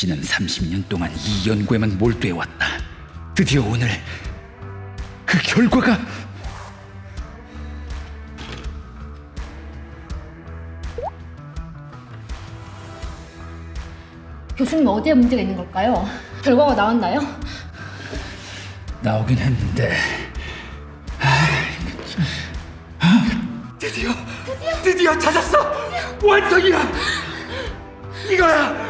지난 30년 동안 이 연구에만 몰두해왔다. 드디어 오늘 그 결과가 교수님 어디에 문제가 있는 걸까요? 결과가 나왔나요? 나오긴 했는데 드디어 드디어 찾았어 완성이야 이거야